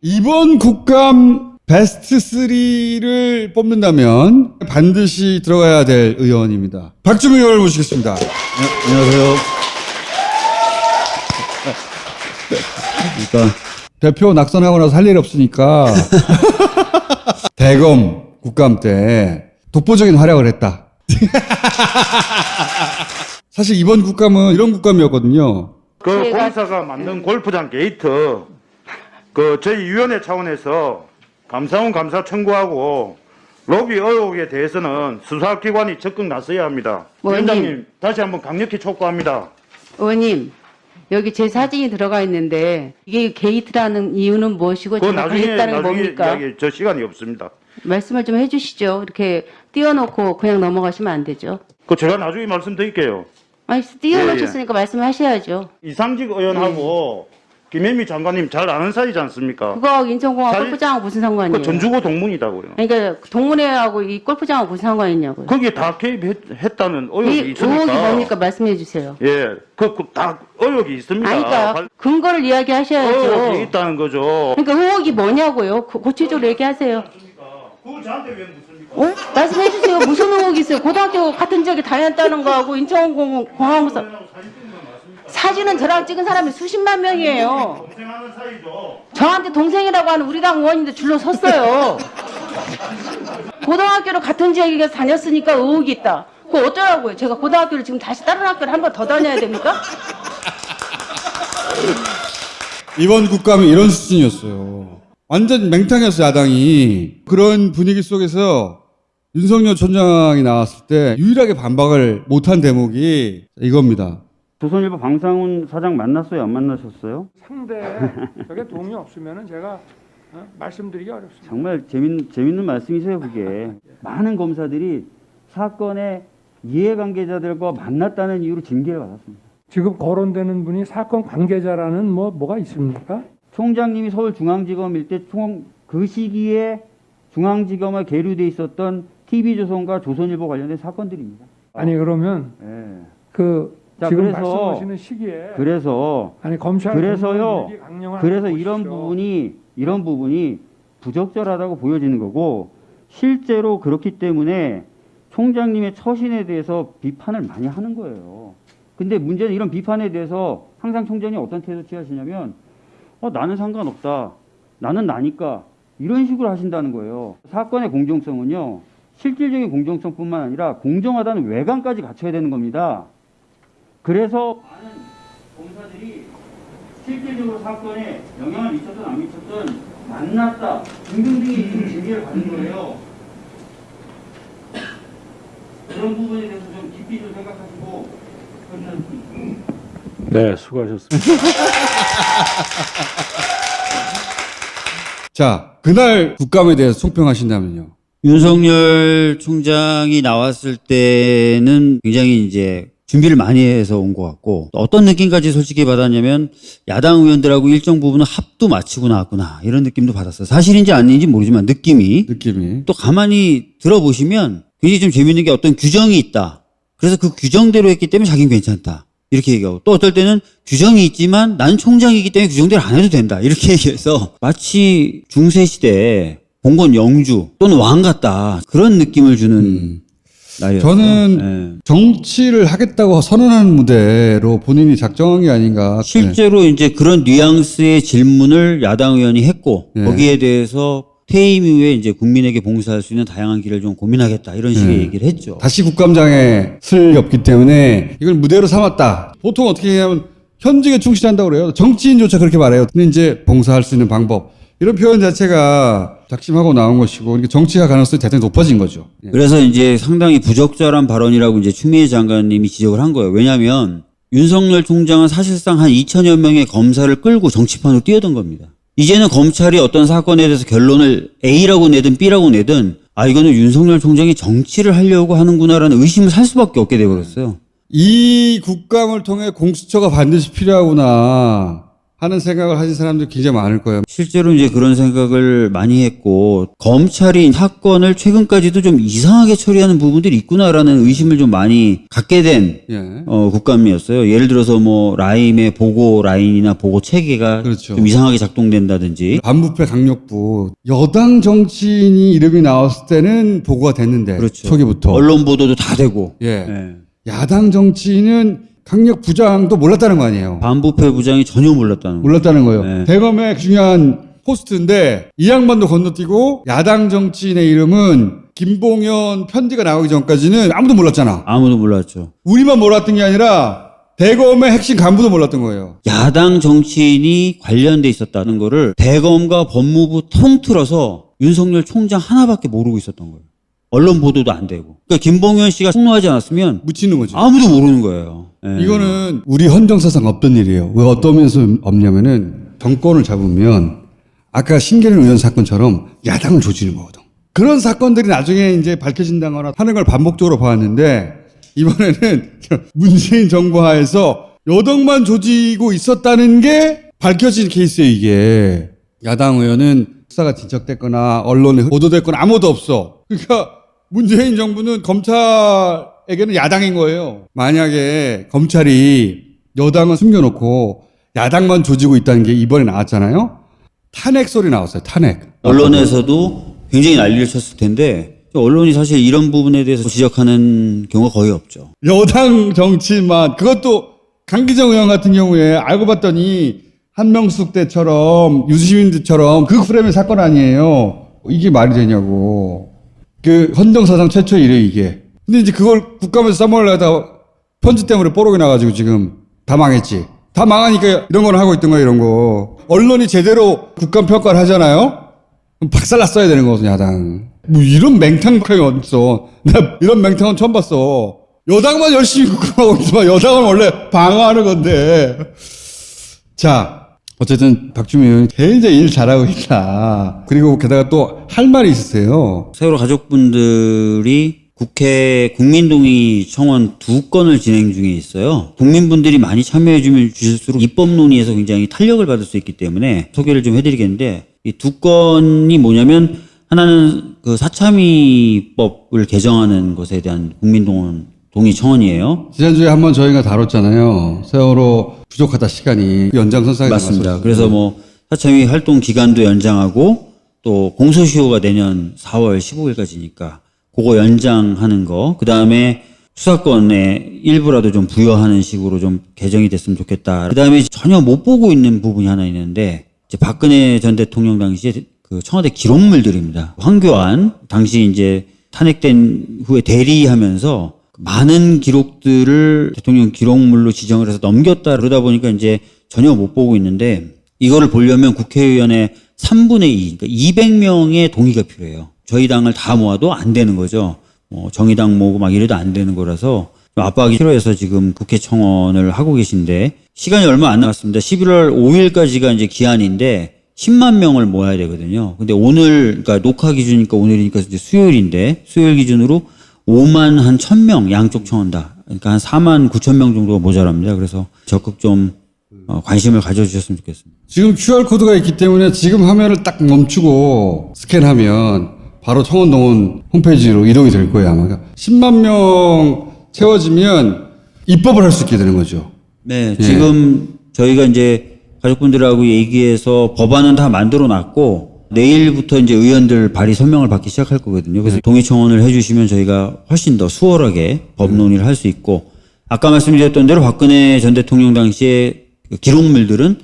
이번 국감 베스트 3를 뽑는다면 반드시 들어가야 될 의원입니다. 박주민 의원을 모시겠습니다. 네, 안녕하세요. 일단 대표 낙선하고 나서 할 일이 없으니까 대검 국감 때 독보적인 활약을 했다. 사실 이번 국감은 이런 국감이었거든요. 그 공사가 만든 골프장 게이트 그 저희 위원회 차원에서 감사원 감사 청구하고 로비 의혹에 대해서는 수사기관이 적극 나서야 합니다. 의원님. 위원장님 다시 한번 강력히 촉구합니다. 의원님, 여기 제 사진이 들어가 있는데 이게 게이트라는 이유는 무엇이고 그거 제가 나중에 했다는 게 나중에 뭡니까? 이야기 저 시간이 없습니다. 말씀을 좀 해주시죠. 이렇게 띄워놓고 그냥 넘어가시면 안 되죠. 그 제가 나중에 말씀드릴게요. 아니 띄워놓으셨으니까 말씀하셔야죠. 이상직 의원하고 김혜미 장관님 잘 아는 사이지 않습니까? 그거 인천공항 사진- 골프장하고 무슨 상관이에요? 그 전주고 동문이다고요. 그러니까 동문회하고 이 골프장하고 무슨 상관이냐고요? 거기에 다 개입했다는 이 의혹이 있으니까. 의혹이 뭡니까? 말씀해 주세요. 예, 그, 그, 다 의혹이 있습니다. 아니, 그러니까 관- 근거를 이야기하셔야죠. 의혹이 있다는 거죠. 그러니까 의혹이 뭐냐고요? 고- 구체적으로 얘기하세요. 그걸 저한테 왜 묻습니까? 어? 말씀해 주세요. 무슨 의혹이 있어요? 고등학교 같은 지역에 다녔다는 거하고 인천공항에서 사 진은 저랑 찍은 사람이 수십만 명이에요. 동생하는 사이죠. 저한테 동생이라고 하는 우리 당 의원인데 줄로 섰어요. 고등학교를 같은 지역에 다녔으니까 의혹이 있다. 그거 어쩌라고요? 제가 고등학교를 지금 다시 다른 학교를 한 번 더 다녀야 됩니까? 이번 국감이 이런 수준이었어요. 완전 맹탕이었어요, 야당이. 그런 분위기 속에서 윤석열 총장이 나왔을 때 유일하게 반박을 못한 대목이 이겁니다. 조선일보 방상훈 사장 만났어요? 안 만나셨어요? 상대 저게 동의 없으면은 제가 어? 말씀드리기 어렵습니다. 정말 재밌는, 재밌는 말씀이세요, 그게. 많은 검사들이 사건의 이해관계자들과 만났다는 이유로 징계를 받았습니다. 지금 거론되는 분이 사건 관계자라는 뭐 뭐가 있습니까? 총장님이 서울중앙지검일 때 총 그 시기에 중앙지검에 계류돼 있었던 TV조선과 조선일보 관련된 사건들입니다. 아니 그러면 예. 그 자, 지금 그래서- 말씀하시는 시기에 그래서 아니 검찰 그래서요. 그래서 이런 보십시오. 부분이 이런 부분이 부적절하다고 보여지는 거고 실제로 그렇기 때문에 총장님의 처신에 대해서 비판을 많이 하는 거예요. 근데 문제는 이런 비판에 대해서 항상 총장이 어떤 태도 취하시냐면 어, 나는 상관없다. 나는 나니까 이런 식으로 하신다는 거예요. 사건의 공정성은요. 실질적인 공정성뿐만 아니라 공정하다는 외관까지 갖춰야 되는 겁니다. 그래서 많은 검사들이 실질적으로 사건에 영향을 미쳤든 안 미쳤든 만났다 등등등의 지금 징계를 받는 거예요. 그런 부분에 대해서 좀 깊이 좀 생각하시고 네, 수고하셨습니다. 자, 그날 국감에 대해서 총평하신다면요. 윤석열 총장이 나왔을 때는 굉장히 이제 준비를 많이 해서 온 것 같고 어떤 느낌까지 솔직히 받았냐면 야당 의원들하고 일정 부분은 합도 마치고 나왔구나 이런 느낌도 받았어요. 사실인지 아닌지 모르지만 느낌이 느낌이. 또 가만히 들어보시면 굉장히 좀 재밌는 게 어떤 규정이 있다. 그래서 그 규정대로 했기 때문에 자기는 괜찮다. 이렇게 얘기하고 또 어떨 때는 규정이 있지만 나는 총장이기 때문에 규정대로 안 해도 된다. 이렇게 얘기해서 마치 중세시대 봉건 영주 또는 왕 같다. 그런 느낌을 주는 음. 날이었어요. 저는 예. 정치를 하겠다고 선언한 무대로 본인이 작정한 게 아닌가. 실제로 이제 그런 뉘앙스의 질문을 야당 의원이 했고 네. 거기에 대해서 퇴임 이후에 이제 국민에게 봉사할 수 있는 다양한 길을 좀 고민하겠다 이런 식의 네. 얘기를 했죠. 다시 국감장에 쓸 없기 때문에 이걸 무대로 삼았다. 보통 어떻게 하냐면 현직에 충실한다고 그래요. 정치인조차 그렇게 말해요. 근데 이제 봉사할 수 있는 방법. 이런 표현 자체가 작심하고 나온 것이고 그러니까 정치가 가능성이 대단히 높아진 거죠. 예. 그래서 이제 상당히 부적절한 발언이라고 이제 추미애 장관님이 지적을 한 거예요. 왜냐하면 윤석열 총장은 사실상 한 2천여 명의 검사를 끌고 정치판으로 뛰어든 겁니다. 이제는 검찰이 어떤 사건에 대해서 결론을 A라고 내든 B라고 내든 아 이거는 윤석열 총장이 정치를 하려고 하는구나라는 의심을 살 수밖에 없게 돼버렸어요. 이 국감을 통해 공수처가 반드시 필요하구나. 하는 생각을 하신 사람들이 굉장히 많을 거예요. 실제로 이제 그런 생각을 많이 했고 검찰이 사건을 최근까지도 좀 이상하게 처리하는 부분들이 있구나라는 의심을 좀 많이 갖게 된 예. 어, 국감이었어요. 예를 들어서 뭐 라임의 보고 라인이나 보고 체계가 그렇죠. 좀 이상하게 작동된다든지 반부패 강력부 여당 정치인이 이름이 나왔을 때는 보고가 됐는데 그렇죠. 초기부터 언론 보도도 다 되고 예. 예. 야당 정치인은 강력 부장도 몰랐다는 거 아니에요. 반부패 부장이 전혀 몰랐다는 거. 몰랐다는 거예요. 네. 대검의 중요한 포스트인데 이 양반도 건너뛰고 야당 정치인의 이름은 김봉현 편지가 나오기 전까지는 아무도 몰랐잖아. 아무도 몰랐죠. 우리만 몰랐던 게 아니라 대검의 핵심 간부도 몰랐던 거예요. 야당 정치인이 관련돼 있었다는 거를 대검과 법무부 통틀어서 윤석열 총장 하나밖에 모르고 있었던 거예요. 언론 보도도 안 되고. 그러니까 김봉현 씨가 폭로하지 않았으면 묻히는 거죠. 아무도 모르는 거예요. 예. 이거는 우리 헌정사상 없던 일이에요. 왜 어떤 면에서 없냐면은 정권을 잡으면 아까 신계련 의원 사건처럼 야당을 조지는 거거든. 그런 사건들이 나중에 이제 밝혀진다거나 하는 걸 반복적으로 봐왔는데 이번에는 문재인 정부 하에서 여당만 조지고 있었다는 게 밝혀진 케이스예요, 이게. 야당 의원은 수사가 진척됐거나 언론에 보도됐거나 아무도 없어. 그러니까 문재인 정부는 검찰에게는 야당인 거예요. 만약에 검찰이 여당은 숨겨놓고 야당만 조지고 있다는 게 이번에 나왔잖아요. 탄핵 소리 나왔어요. 탄핵. 언론에서도 굉장히 난리를 쳤을 텐데 언론이 사실 이런 부분에 대해서 지적하는 경우가 거의 없죠. 여당 정치만 그것도 강기정 의원 같은 경우에 알고 봤더니 한명숙 때처럼 유시민 때처럼 그 프레임의 사건 아니에요. 이게 말이 되냐고. 그 헌정사상 최초의 일이에요 이게. 근데 이제 그걸 국감에서 써먹으려다 편지 때문에 뽀록이 나가지고 지금 다 망했지. 다 망하니까 이런 걸 하고 있던 거야 이런 거. 언론이 제대로 국감 평가를 하잖아요. 그럼 박살 났어야 되는 거거든 야당. 뭐 이런 맹탕이 어딨어. 나 이런 맹탕은 처음 봤어. 여당만 열심히 국감하고 있지만 여당은 원래 방어하는 건데. 자, 어쨌든 박주민 의원이 굉장히 일 잘하고 있다. 그리고 게다가 또 할 말이 있으세요. 세월호 가족분들이 국회 국민동의 청원 두 건을 진행 중에 있어요. 국민분들이 많이 참여해 주실수록 입법 논의에서 굉장히 탄력을 받을 수 있기 때문에 소개를 좀 해드리겠는데 이 두 건이 뭐냐면 하나는 그 사참위법을 개정하는 것에 대한 국민동원 동의 청원이에요. 지난주에 한번 저희가 다뤘잖아요. 세월호 부족하다 시간이 연장선상에 맞습니다. 그래서 뭐 사참위 활동 기간도 연장하고 또 공소시효가 내년 4월 15일까지니까 그거 연장하는 거. 그 다음에 수사권의 일부라도 좀 부여하는 식으로 좀 개정이 됐으면 좋겠다. 그 다음에 전혀 못 보고 있는 부분이 하나 있는데 이제 박근혜 전 대통령 당시에 그 청와대 기록물들입니다. 황교안 당시 이제 탄핵된 후에 대리하면서 많은 기록들을 대통령 기록물로 지정을 해서 넘겼다 그러다 보니까 이제 전혀 못 보고 있는데 이거를 보려면 국회의원의 3분의 2, 그러니까 200명의 동의가 필요해요. 저희 당을 다 모아도 안 되는 거죠. 뭐 정의당 모으고 막 이래도 안 되는 거라서 좀 압박이 필요해서 지금 국회 청원을 하고 계신데 시간이 얼마 안 남았습니다. 11월 5일까지가 이제 기한인데 10만 명을 모아야 되거든요. 근데 오늘 그러니까 녹화 기준이니까 오늘이니까 이제 수요일인데 수요일 기준으로 5만 한 1000명 양쪽 청원 다. 그러니까 한 4만 9천 명 정도가 모자랍니다. 그래서 적극 좀 어, 관심을 가져주셨으면 좋겠습니다. 지금 QR코드가 있기 때문에 지금 화면을 딱 멈추고 스캔하면 바로 청원동원 홈페이지로 이동이 될 거예요, 아마. 그러니까 10만 명 채워지면 입법을 할 수 있게 되는 거죠. 네, 예. 지금 저희가 이제 가족분들하고 얘기해서 법안은 다 만들어 놨고 내일부터 이제 의원들 발의 설명을 받기 시작할 거거든요. 그래서 동의 청원을 해주시면 저희가 훨씬 더 수월하게 법 논의를 할 수 있고 아까 말씀드렸던 대로 박근혜 전 대통령 당시에 그 기록물들은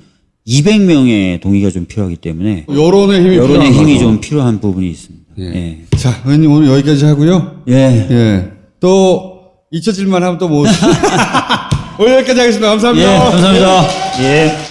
200명의 동의가 좀 필요하기 때문에 여론의 힘이 여론의 필요한 힘이 거죠. 좀 필요한 부분이 있습니다. 예. 자, 의원님 오늘 여기까지 하고요. 예. 예. 또 잊혀질만 하면 또 뭐. 오늘 여기까지 하겠습니다. 감사합니다. 예, 감사합니다. 예.